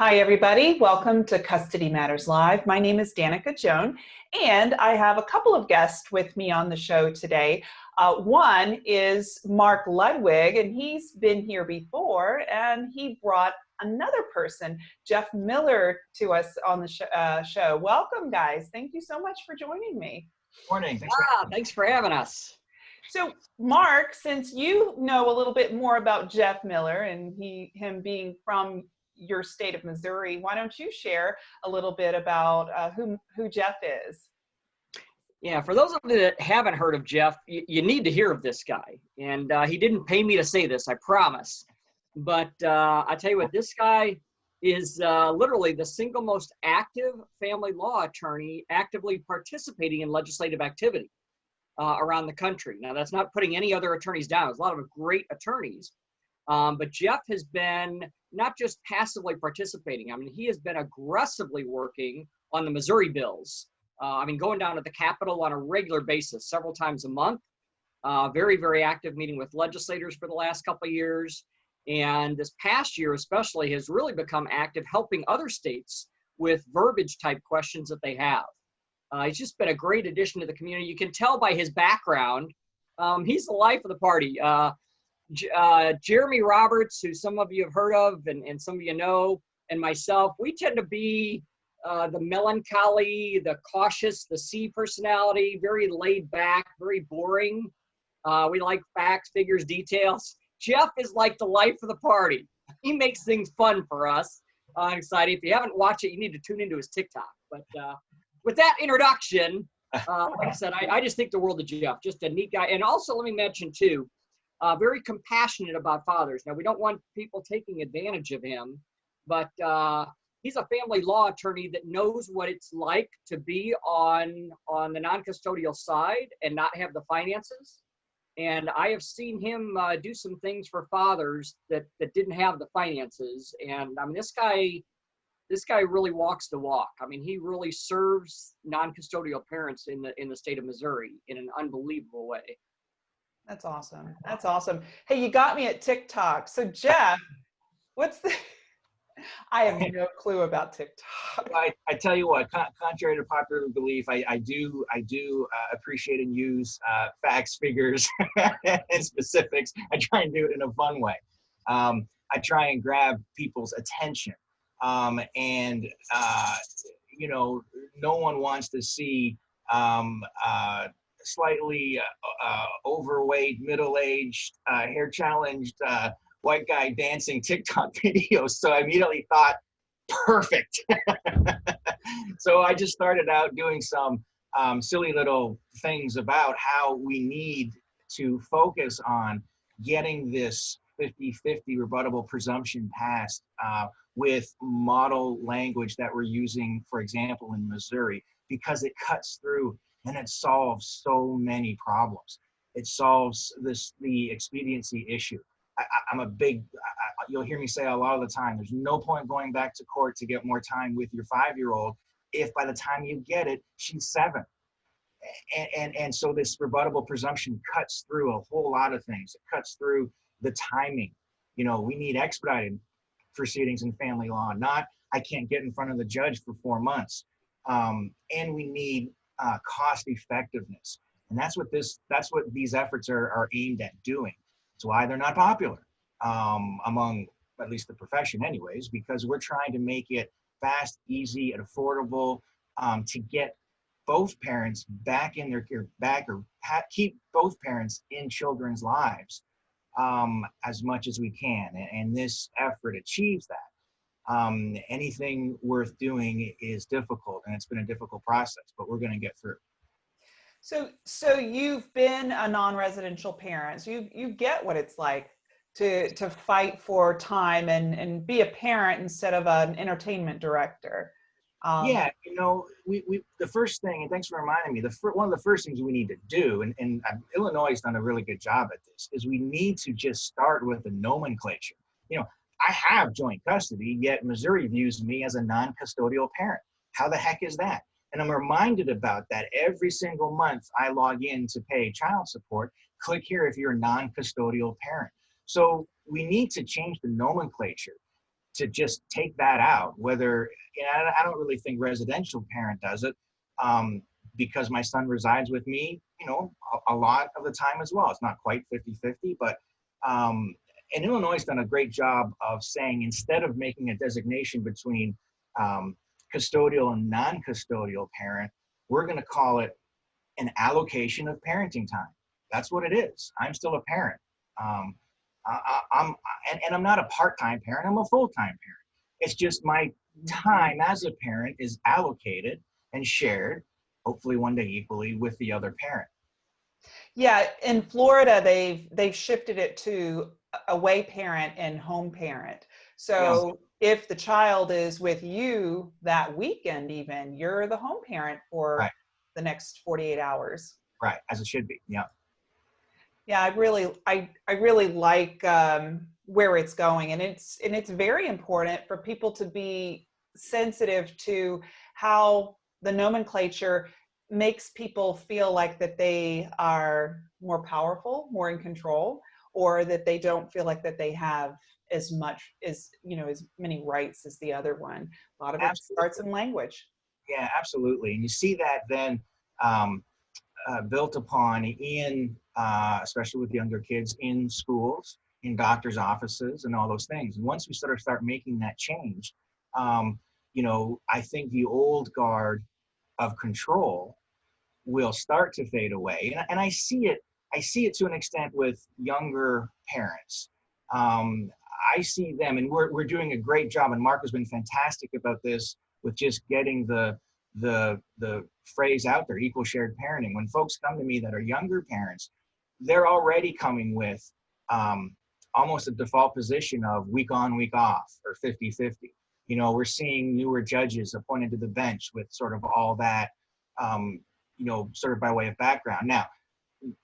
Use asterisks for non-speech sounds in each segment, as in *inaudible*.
Hi, everybody. Welcome to Custody Matters Live. My name is Danica Joan, and I have a couple of guests with me on the show today. Uh, one is Mark Ludwig, and he's been here before, and he brought another person, Jeff Miller, to us on the sh uh, show. Welcome, guys. Thank you so much for joining me. Morning. Thanks, ah, for, thanks for having us. So, Mark, since you know a little bit more about Jeff Miller and he him being from your state of Missouri, why don't you share a little bit about uh, who, who Jeff is? Yeah, for those of you that haven't heard of Jeff, you, you need to hear of this guy. And uh, he didn't pay me to say this, I promise. But uh, I tell you what, this guy is uh, literally the single most active family law attorney actively participating in legislative activity uh, around the country. Now, that's not putting any other attorneys down. There's a lot of great attorneys. Um, but Jeff has been not just passively participating. I mean, he has been aggressively working on the Missouri bills. Uh, I mean, going down to the Capitol on a regular basis, several times a month. Uh, very, very active meeting with legislators for the last couple of years. And this past year, especially, has really become active helping other states with verbiage type questions that they have. Uh, he's just been a great addition to the community. You can tell by his background, um, he's the life of the party. Uh, uh, Jeremy Roberts, who some of you have heard of and, and some of you know, and myself, we tend to be uh, the melancholy, the cautious, the C personality, very laid back, very boring. Uh, we like facts, figures, details. Jeff is like the life of the party. *laughs* He makes things fun for us. I'm excited. If you haven't watched it, you need to tune into his TikTok. But uh, with that introduction, uh, like I said, I, I, just think the world of Jeff. Just a neat guy. And also, let me mention too, uh, very compassionate about fathers. Now, we don't want people taking advantage of him, but uh, he's a family law attorney that knows what it's like to be on on the non-custodial side and not have the finances. And I have seen him uh, do some things for fathers that that didn't have the finances. And I mean, this guy, this guy really walks the walk. I mean, he really serves non-custodial parents in the in the state of Missouri in an unbelievable way. That's awesome. That's awesome. Hey, you got me at TikTok. So Jeff, what's the, *laughs* I have no clue about TikTok. I, I tell you what, con contrary to popular belief, I, I do I do uh, appreciate and use uh, facts, figures, *laughs* and specifics. I try and do it in a fun way. Um, I try and grab people's attention. Um, and, uh, you know, no one wants to see um, uh, slightly uh, uh, overweight, middle-aged, uh, hair-challenged white guy dancing TikTok *laughs* videos. So I immediately thought, perfect. *laughs* so I just started out doing some um, silly little things about how we need to focus on getting this 50-50 rebuttable presumption passed uh, with model language that we're using, for example, in Missouri, because it cuts through and it solves so many problems. It solves this the expediency issue. I, am a big, I, you'll hear me say a lot of the time, there's no point going back to court to get more time with your five-year-old if by the time you get it, she's seven. And, and, and so this rebuttable presumption cuts through a whole lot of things. It cuts through the timing. You know, we need expedited proceedings in family law, not I can't get in front of the judge for four months. Um, and we need uh, cost effectiveness. And that's what this, that's what these efforts are, are aimed at doing. It's why they're not popular um, among at least the profession anyways, because we're trying to make it fast, easy, and affordable um, to get both parents back in their back or keep both parents in children's lives um, as much as we can. And, and this effort achieves that um, anything worth doing is difficult and it's been a difficult process, but we're going to get through. So, so you've been a non-residential parent. So you, you get what it's like to, to fight for time and, and be a parent instead of an entertainment director. Um, yeah, you know, we, we the first thing, and thanks for reminding me, the one of the first things we need to do, and, and uh, Illinois has done a really good job at this, is we need to just start with the nomenclature. You know, I have joint custody, yet Missouri views me as a non-custodial parent. How the heck is that? And I'm reminded about that every single month I log in to pay child support. Click here if you're a non-custodial parent. So we need to change the nomenclature. to just take that out. Whether I don't really think residential parent does it um, because my son resides with me, you know, a, a, lot of the time as well. It's not quite 50-50, but um, and Illinois has done a great job of saying instead of making a designation between um, custodial and non-custodial parent, we're going to call it an allocation of parenting time. That's what it is. I'm still a parent. Um, I, am and, and I'm not a part-time parent. I'm a full-time parent. It's just my time as a parent is allocated and shared, hopefully one day equally, with the other parent. Yeah, in Florida, they've they've shifted it to away parent and home parent. So yes. if the child is with you that weekend, even you're the home parent for right. the next 48 hours. Right, as it should be. Yeah. Yeah, I really, I, I really like um, where it's going, and it's and it's very important for people to be sensitive to how the nomenclature makes people feel like that they are more powerful, more in control, or that they don't feel like that they have as much as you know as many rights as the other one. A lot of absolutely. it starts in language. Yeah absolutely. And you see that then um, uh, built upon in uh, especially with younger kids in schools in doctors offices and all those things. And once we sort of start making that change um, you know i think the old guard of control will start to fade away. And, and i see it I see it to an extent with younger parents. Um, I see them, and we're, we're doing a great job, and Mark has been fantastic about this with just getting the, the, the phrase out there, equal shared parenting. When folks come to me that are younger parents, they're already coming with um, almost a default position of week on, week off, or 50-50. You know, we're seeing newer judges appointed to the bench with sort of all that, um, you know, sort of by way of background. Now,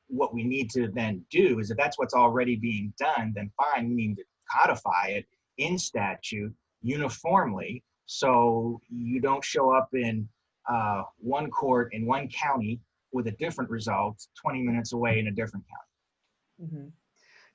what we need to then do is if that's what's already being done, then fine, we need to codify it in statute uniformly so you don't show up in uh, one court in one county with a different result 20 minutes away in a different county. Mm -hmm.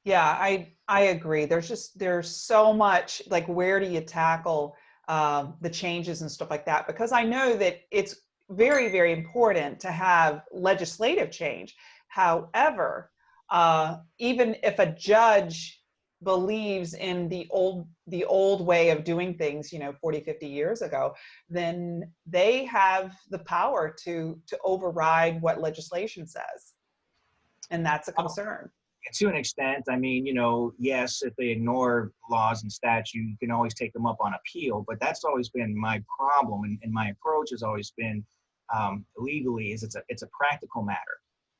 Yeah, I I agree. There's just there's so much like where do you tackle um, the changes and stuff like that? Because I know that it's very very important to have legislative change However, uh, even if a judge believes in the old the old way of doing things you know 40 50 years ago then they have the power to to override what legislation says. And that's a concern. To an extent i mean you know yes if they ignore laws and statute you can always take them up on appeal but that's always been my problem and, and my approach has always been um, legally is it's a it's a practical matter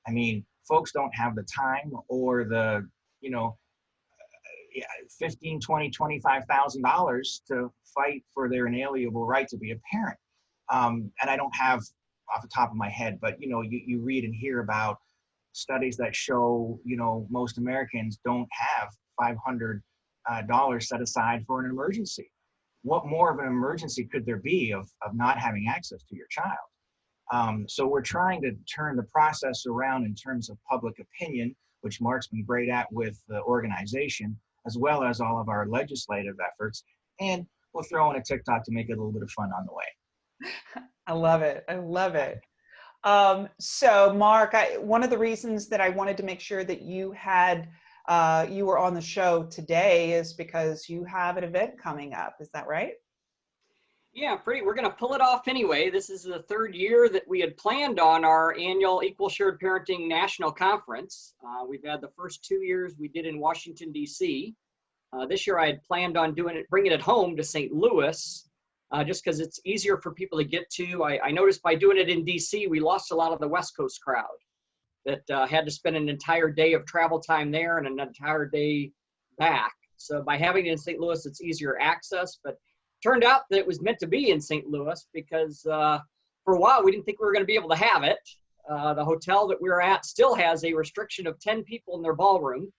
I mean, folks don't have the time or the, you know, uh, 15, 20, 25,000 dollars to fight for their inalienable right to be a parent. Um, and I don't have off the top of my head, but you know, you, you read and hear about studies that show, you know, most Americans don't have 500 uh, dollars set aside for an emergency. What more of an emergency could there be of, of not having access to your child? Um, so we're trying to turn the process around in terms of public opinion, which Mark's been great at with the organization, as well as all of our legislative efforts. And we'll throw in a TikTok to make it a little bit of fun on the way. *laughs* I love it. I love it. Um, so Mark, I, one of the reasons that I wanted to make sure that you had uh, you were on the show today is because you have an event coming up. Is that right? Yeah, pretty. We're going to pull it off anyway. This is the third year that we had planned on our annual Equal Shared Parenting National Conference. Uh, we've had the first two years we did in Washington, D.C. Uh, this year I had planned on doing it, bringing it home to St. Louis, uh, just because it's easier for people to get to. I, I, noticed by doing it in D.C., we lost a lot of the West Coast crowd that uh, had to spend an entire day of travel time there and an entire day back. So by having it in St. Louis, it's easier access, but turned out that it was meant to be in St. Louis because uh, for a while we didn't think we were going to be able to have it. Uh, the hotel that we were at still has a restriction of 10 people in their ballroom,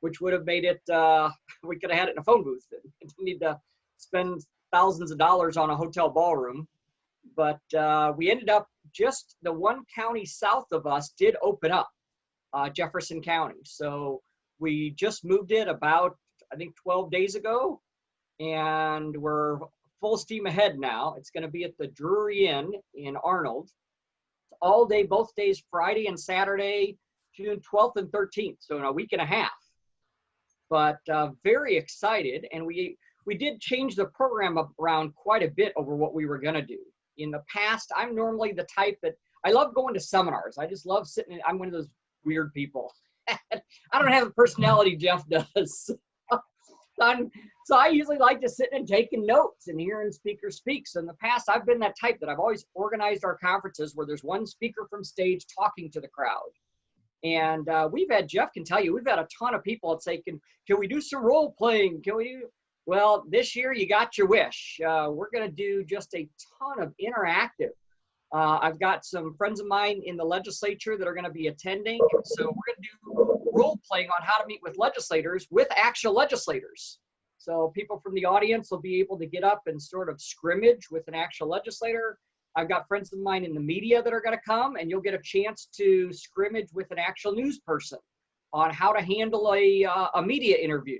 which would have made it, uh, *laughs* we could have had it in a phone booth. *laughs* Didn't need to spend thousands of dollars on a hotel ballroom. But uh, we ended up just the one county south of us did open up, uh, Jefferson County. So we just moved it about, I think, 12 days ago and we're full steam ahead now. It's going to be at the Drury Inn in Arnold. All day, both days, Friday and Saturday, June 12th and 13th. So in a week and a half. But uh, very excited, and we we did change the program around quite a bit over what we were going to do. In the past, I'm normally the type that I love going to seminars. I just love sitting. In, I'm one of those weird people. *laughs* I don't have the personality Jeff does. *laughs* I'm, so I usually like to sit and taking notes and hearing speakers speak. So in the past, I've been that type that I've always organized our conferences where there's one speaker from stage talking to the crowd. And uh, we've had, Jeff can tell you, we've had a ton of people that say, can, can we do some role playing? Can we do? Well, this year you got your wish. Uh, we're going to do just a ton of interactive. Uh, I've got some friends of mine in the legislature that are going to be attending. So we're going to do role playing on how to meet with legislators with actual legislators. So people from the audience will be able to get up and sort of scrimmage with an actual legislator. I've got friends of mine in the media that are going to come, and you'll get a chance to scrimmage with an actual news person on how to handle a, uh, a media interview.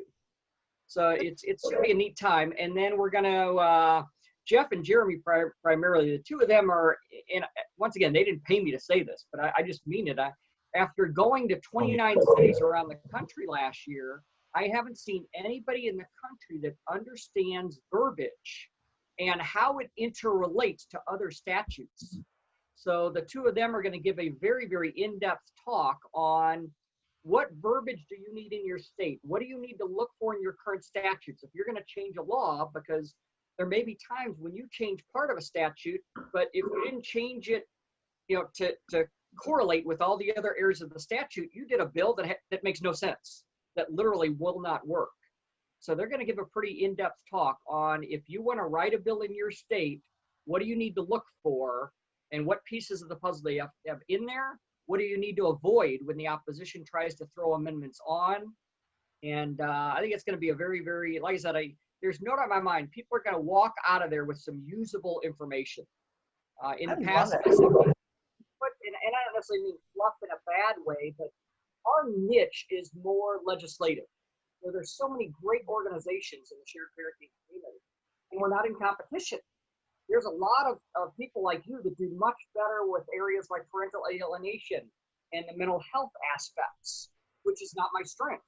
So it's it's going to be a neat time. And then we're going to, uh, Jeff and Jeremy pri primarily, the two of them are, and once again, they didn't pay me to say this, but I, I just mean it. I, after going to 29 cities around the country last year, I haven't seen anybody in the country that understands verbiage and how it interrelates to other statutes. So the two of them are going to give a very, very in-depth talk on what verbiage do you need in your state? What do you need to look for in your current statutes? If you're going to change a law, because there may be times when you change part of a statute, but if you didn't change it, you know, to, to correlate with all the other areas of the statute, you did a bill that, that makes no sense, that literally will not work. So they're going to give a pretty in-depth talk on if you want to write a bill in your state, what do you need to look for and what pieces of the puzzle they have, have in there? What do you need to avoid when the opposition tries to throw amendments on? And uh, I think it's going to be a very, very, like I said, I, there's no doubt in my mind, people are going to walk out of there with some usable information. Uh, in I the past, love I it. said, but, and, and I don't necessarily mean fluff in a bad way, but our niche is more legislative where there's so many great organizations in the shared parenting community, and we're not in competition. There's a lot of, of people like you that do much better with areas like parental alienation and the mental health aspects, which is not my strength.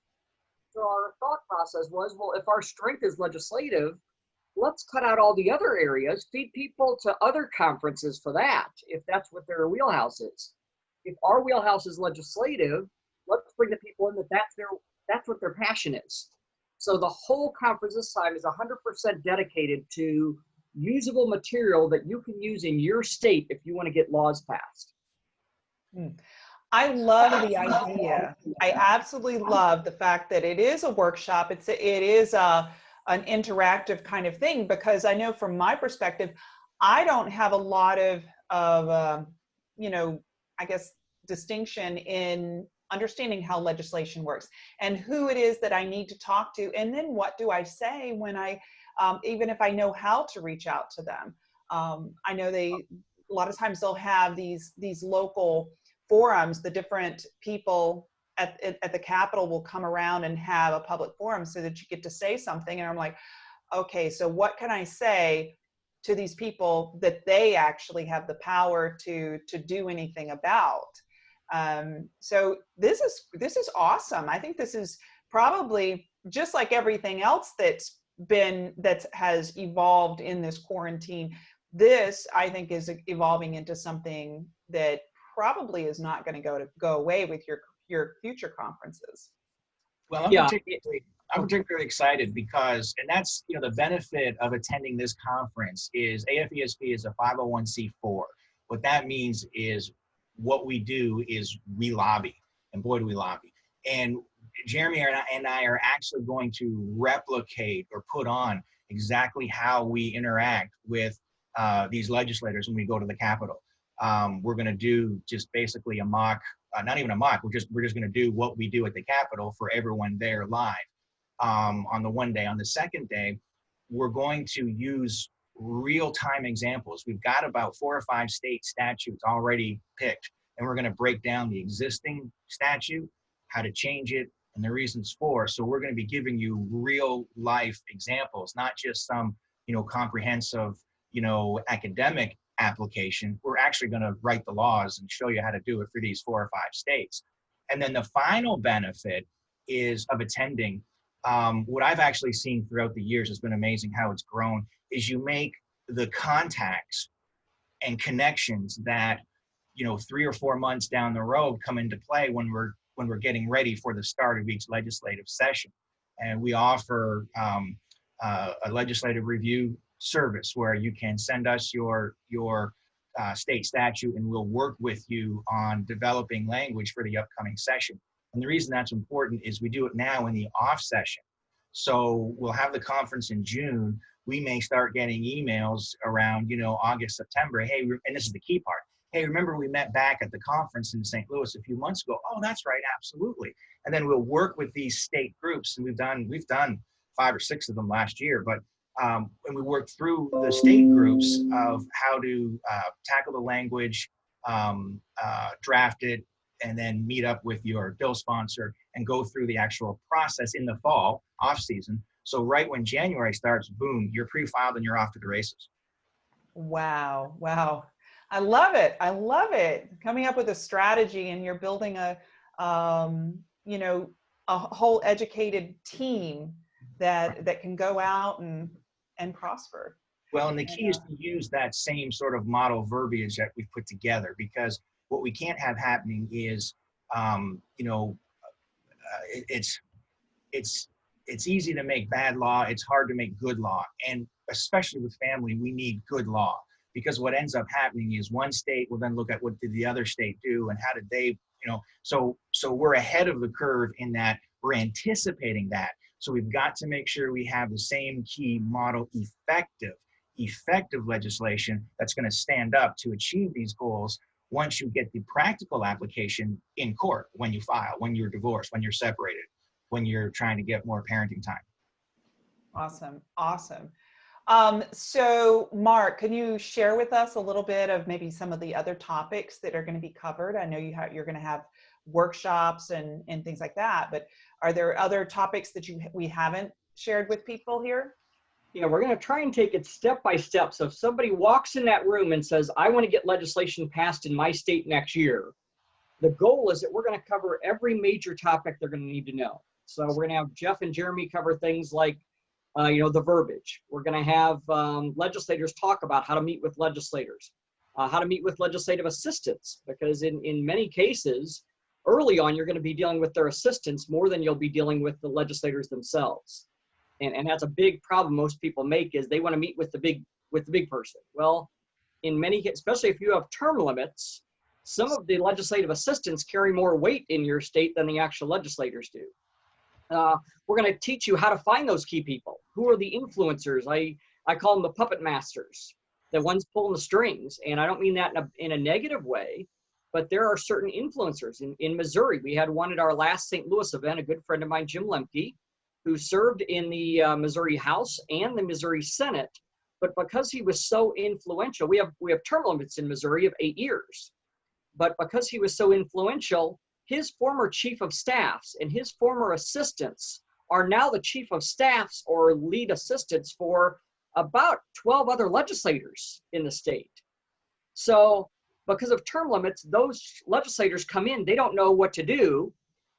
So our thought process was, well, if our strength is legislative, let's cut out all the other areas, feed people to other conferences for that, if that's what their wheelhouse is. If our wheelhouse is legislative, let's bring the people in that that's their that's what their passion is. So the whole conference this time is 100% dedicated to usable material that you can use in your state if you want to get laws passed. I love the idea. I absolutely love the fact that it is a workshop. It's a, it is a an interactive kind of thing because I know from my perspective, I don't have a lot of of uh, you know I guess distinction in understanding how legislation works and who it is that I need to talk to and then what do I say when I um, even if I know how to reach out to them. Um, I know they a lot of times they'll have these these local forums, the different people at, at, the Capitol will come around and have a public forum so that you get to say something. And I'm like, okay, so what can I say to these people that they actually have the power to, to do anything about? Um, so this is, this is awesome. I think this is probably just like everything else that's been, that has evolved in this quarantine. This, I think, is evolving into something that probably is not going to go to go away with your your future conferences. Well, I'm, Yeah. particularly, I'm particularly excited because, and that's, you know, the benefit of attending this conference is AFESP is a 501c4. What that means is what we do is we lobby, and boy, do we lobby. And Jeremy and I, and I are actually going to replicate or put on exactly how we interact with uh, these legislators when we go to the Capitol. Um, we're going to do just basically a mock uh, not even a mock. We're just we're just going to do what we do at the Capitol for everyone there live um, on the one day. On the second day, we're going to use real time examples. We've got about four or five state statutes already picked, and we're going to break down the existing statute, how to change it, and the reasons for. So we're going to be giving you real life examples, not just some, you know, comprehensive, you know, academic application. We're actually going to write the laws and show you how to do it for these four or five states. And then the final benefit is of attending. Um, what I've actually seen throughout the years has been amazing how it's grown is you make the contacts and connections that you know three or four months down the road come into play when we're when we're getting ready for the start of each legislative session. And we offer um, uh, a legislative review service where you can send us your your uh, state statute and we'll work with you on developing language for the upcoming session and the reason that's important is we do it now in the off session so we'll have the conference in june we may start getting emails around you know august september hey and this is the key part hey, remember we met back at the conference in St. Louis a few months ago? Oh, that's right, absolutely. And then we'll work with these state groups, and we've done we've done five or six of them last year, but um, and we work through the state groups of how to uh, tackle the language, um, uh, draft it, and then meet up with your bill sponsor and go through the actual process in the fall off season. So right when January starts, boom, you're pre-filed and you're off to the races. Wow, wow. I love it. I love it. Coming up with a strategy and you're building a, um, you know, a whole educated team that that can go out and and prosper. Well, and the key is to use that same sort of model verbiage that we've put together because what we can't have happening is, um, you know, uh, it, it's it's it's easy to make bad law. It's hard to make good law, and especially with family, we need good law because what ends up happening is one state will then look at what did the other state do and how did they you know so so we're ahead of the curve in that we're anticipating that so we've got to make sure we have the same key model effective effective legislation that's going to stand up to achieve these goals once you get the practical application in court when you file when you're divorced when you're separated when you're trying to get more parenting time awesome awesome um, so Mark, can you share with us a little bit of maybe some of the other topics that are going to be covered? I know you have, you're going to have workshops and, and things like that, but are there other topics that you we haven't shared with people here? Yeah, we're going to try and take it step by step. So if somebody walks in that room and says, I want to get legislation passed in my state next year, the goal is that we're going to cover every major topic they're going to need to know. So we're going to have Jeff and Jeremy cover things like uh, you know, the verbiage. We're going to have um, legislators talk about how to meet with legislators, uh, how to meet with legislative assistants, because in, in many cases, early on, you're going to be dealing with their assistants more than you'll be dealing with the legislators themselves. And, and that's a big problem most people make is they want to meet with the big with the big person. Well, in many, cases, especially if you have term limits, some of the legislative assistants carry more weight in your state than the actual legislators do. Uh, we're going to teach you how to find those key people. Who are the influencers? I, I call them the puppet masters, the ones pulling the strings. And I don't mean that in a, in a negative way, but there are certain influencers. In, in Missouri, we had one at our last St. Louis event, a good friend of mine, Jim Lembke, who served in the uh, Missouri House and the Missouri Senate. But because he was so influential, we have, we have term limits in Missouri of eight years. But because he was so influential, his former chief of staffs and his former assistants are now the chief of staffs or lead assistants for about 12 other legislators in the state. So because of term limits, those legislators come in, they don't know what to do.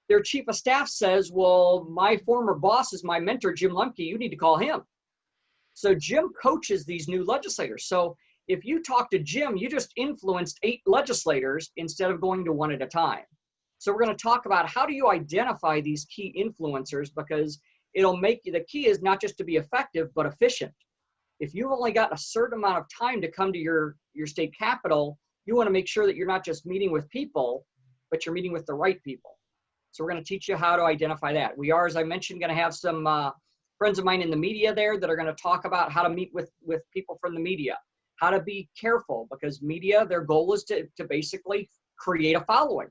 Their chief of staff says, well, my former boss is my mentor, Jim Lembke, you need to call him. So Jim coaches these new legislators. So if you talk to Jim, you just influenced eight legislators instead of going to one at a time. So we're going to talk about how do you identify these key influencers because it'll make you, the key is not just to be effective, but efficient. If you've only got a certain amount of time to come to your, your state capital, you want to make sure that you're not just meeting with people, but you're meeting with the right people. So we're going to teach you how to identify that. We are, as I mentioned, going to have some uh, friends of mine in the media there that are going to talk about how to meet with, with people from the media, how to be careful because media, their goal is to, to basically create a following.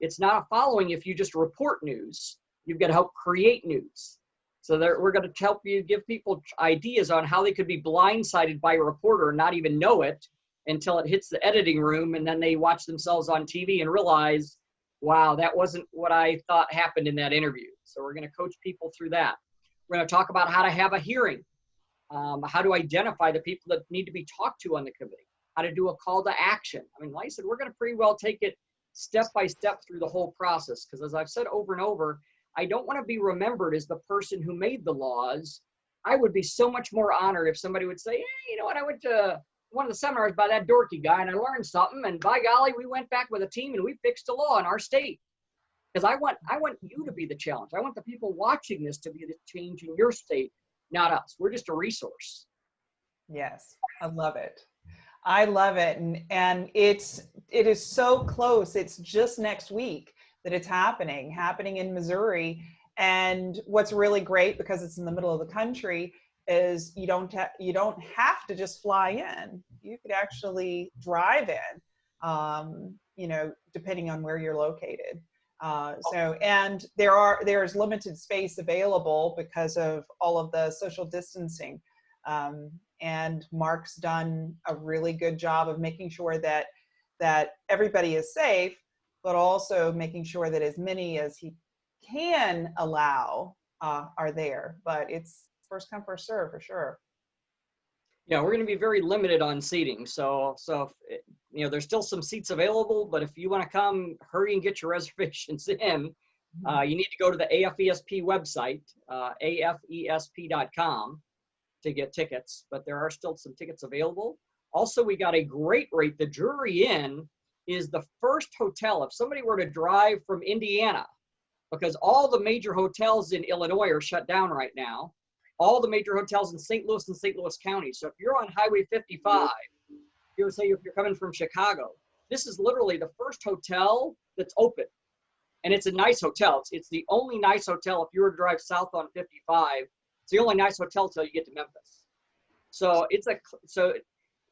It's not a following if you just report news. You've got to help create news. So we're going to help you give people ideas on how they could be blindsided by a reporter and not even know it until it hits the editing room and then they watch themselves on TV and realize wow, that wasn't what I thought happened in that interview. So we're going to coach people through that. We're going to talk about how to have a hearing, um, how to identify the people that need to be talked to on the committee, how to do a call to action. I mean, like I said, we're going to pretty well take it step by step through the whole process. Because as I've said over and over, I don't want to be remembered as the person who made the laws. I would be so much more honored if somebody would say, hey, you know what, I went to one of the seminars by that dorky guy and I learned something and by golly, we went back with a team and we fixed a law in our state. Because I want I want you to be the challenge. I want the people watching this to be the change in your state, not us. We're just a resource. Yes, I love it. I love it. And and it's it is so close. It's just next week that it's happening, happening in Missouri. And what's really great because it's in the middle of the country is you don't you don't have to just fly in. You could actually drive in, um, you know, depending on where you're located. Uh, so and there are there's limited space available because of all of the social distancing. Um, and Mark's done a really good job of making sure that that everybody is safe, but also making sure that as many as he can allow uh, are there. But it's first come first serve for sure. Yeah, we're going to be very limited on seating. So, so if, you know, there's still some seats available, but if you want to come, hurry and get your *laughs* reservations in. Uh, you need to go to the AFESP website, uh, afesp.com, to get tickets. But there are still some tickets available. Also, we got a great rate. The Drury Inn is the first hotel. If somebody were to drive from Indiana, because all the major hotels in Illinois are shut down right now, all the major hotels in St. Louis and St. Louis County. So if you're on Highway 55, you're say if you're coming from Chicago, this is literally the first hotel that's open. And it's a nice hotel. It's, it's the only nice hotel if you were to drive south on 55. It's the only nice hotel until you get to Memphis. So it's a so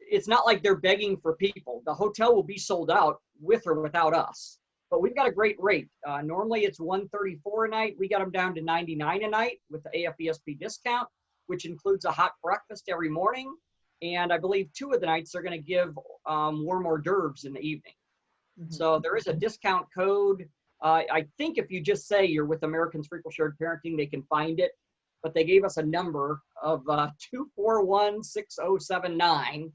it's not like they're begging for people. The hotel will be sold out with or without us but we've got a great rate. Uh, normally it's 134 a night. We got them down to 99 a night with the AFESP discount, which includes a hot breakfast every morning. And I believe two of the nights they're going to give um, warm hors d'oeuvres in the evening. Mm -hmm. So there is a discount code. Uh, I think if you just say you're with Americans for Equal Shared Parenting, they can find it. But they gave us a number of uh, 2416079.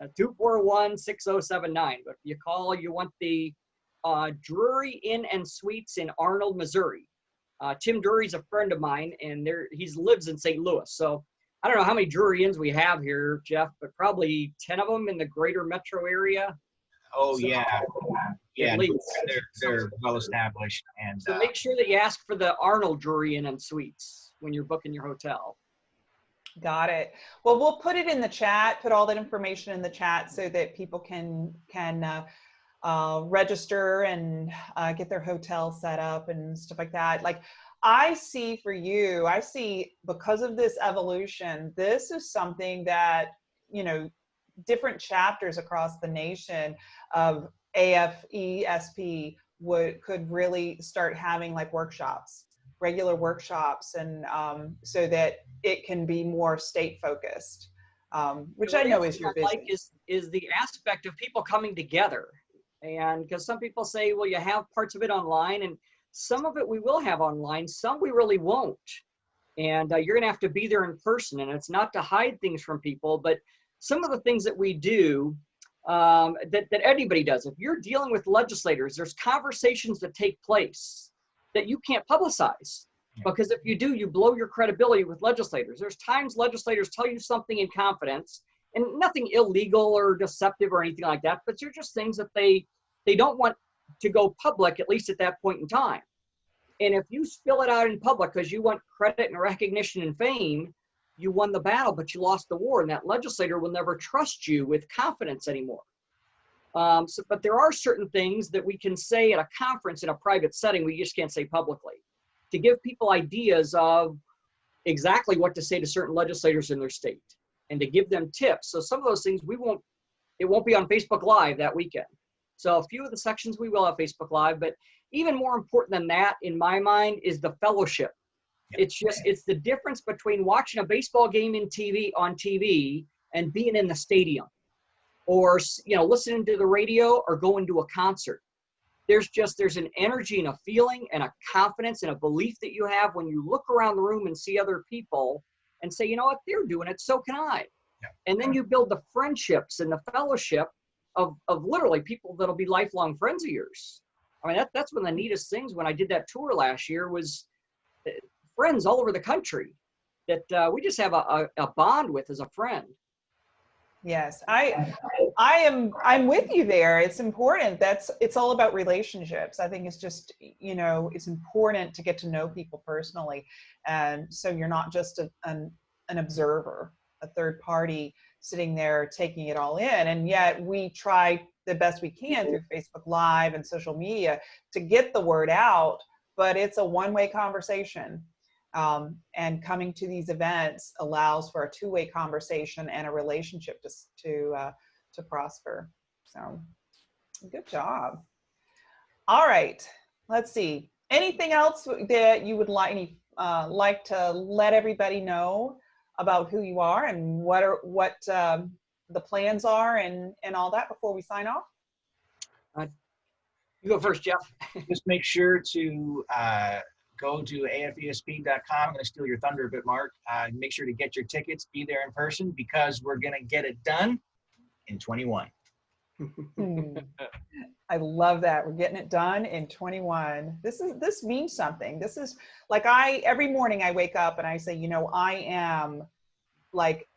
Uh, 2416079. But if you call, you want the uh, Drury Inn and Suites in Arnold, Missouri. Uh, Tim Drury's a friend of mine, and there he lives in St. Louis. So I don't know how many Drury Inns we have here, Jeff, but probably ten of them in the greater metro area. Oh so, yeah, yeah, they're, they're well established. And so uh, make sure that you ask for the Arnold Drury Inn and Suites when you're booking your hotel. Got it. Well, we'll put it in the chat, put all that information in the chat so that people can can uh, uh, register and uh, get their hotel set up and stuff like that. Like I see for you, I see because of this evolution, this is something that, you know, different chapters across the nation of AFESP would could really start having like workshops, regular workshops, and um, so that it can be more state focused, um, which I know is your business. Like is is the aspect of people coming together and because some people say, well, you have parts of it online, and some of it we will have online, some we really won't. And uh, you're going to have to be there in person. And it's not to hide things from people, but some of the things that we do um, that, that anybody does, if you're dealing with legislators, there's conversations that take place that you can't publicize. Because if you do, you blow your credibility with legislators. There's times legislators tell you something in confidence, and nothing illegal or deceptive or anything like that, but they're just things that they they don't want to go public, at least at that point in time. And if you spill it out in public because you want credit and recognition and fame, you won the battle, but you lost the war, and that legislator will never trust you with confidence anymore. Um, so, but there are certain things that we can say at a conference in a private setting we just can't say publicly to give people ideas of exactly what to say to certain legislators in their state and to give them tips. So some of those things we won't, it won't be on Facebook Live that weekend. So a few of the sections we will have Facebook Live, but even more important than that, in my mind, is the fellowship. It's just, it's the difference between watching a baseball game in TV on TV and being in the stadium or, you know, listening to the radio or going to a concert. there's just there's an energy and a feeling and a confidence and a belief that you have when you look around the room and see other people and say, you know what, they're doing it, so can I. Yeah. And then you build the friendships and the fellowship of, of literally people that'll be lifelong friends of yours. I mean, that, that's one of the neatest things when I did that tour last year was uh, friends all over the country that uh, we just have a, a, a bond with as a friend. Yes, I, I am, I'm with you there. It's important. That's, it's all about relationships. I think it's just, you know, it's important to get to know people personally. And so you're not just a, an, an observer, a third party sitting there taking it all in. And yet we try the best we can through mm-hmm. Facebook Live and social media to get the word out, but it's a one-way conversation. Um, and coming to these events allows for a two-way conversation and a relationship to, to, uh, to prosper. So good job. All right, let's see. Anything else that you would like, any, uh, like to let everybody know about who you are and what are what um, the plans are and, and all that before we sign off? You go first, Jeff. Just make sure to uh, go to afesp.com. I'm going to steal your thunder a bit, Mark. Uh, make sure to get your tickets, be there in person because we're going to get it done in 21. Hmm. I love that. We're getting it done in 21. This is this means something. This is like I every morning I wake up and I say, you know, I am like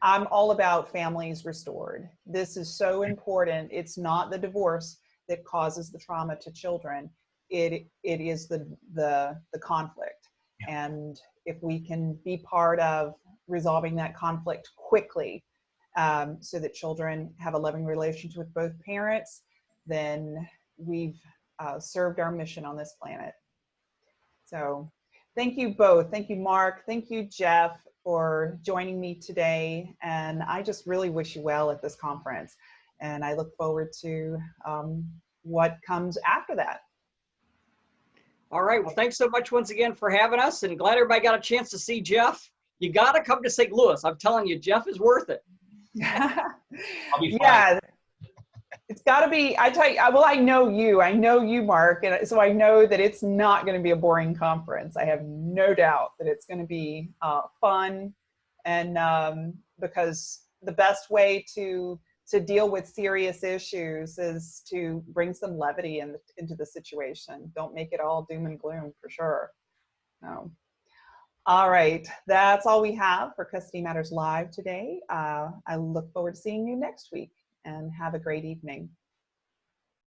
I'm all about families restored. This is so important. It's not the divorce that causes the trauma to children. It it is the the the conflict. Yeah. And if we can be part of resolving that conflict quickly, um, so that children have a loving relationship with both parents, then we've uh, served our mission on this planet. So thank you both. Thank you, Mark. Thank you, Jeff, for joining me today. And I just really wish you well at this conference. And I look forward to um, what comes after that. All right. Well, thanks so much once again for having us and glad everybody got a chance to see Jeff. You got to come to St. Louis. I'm telling you, Jeff is worth it. *laughs* I'll be fine. yeah it's got to be i tell you well i know you i know you mark and so i know that it's not going to be a boring conference i have no doubt that it's going to be uh, fun and um, because the best way to to deal with serious issues is to bring some levity in, into the situation don't make it all doom and gloom for sure no all right, that's all we have for Custody Matters Live today. Uh, I look forward to seeing you next week and have a great evening.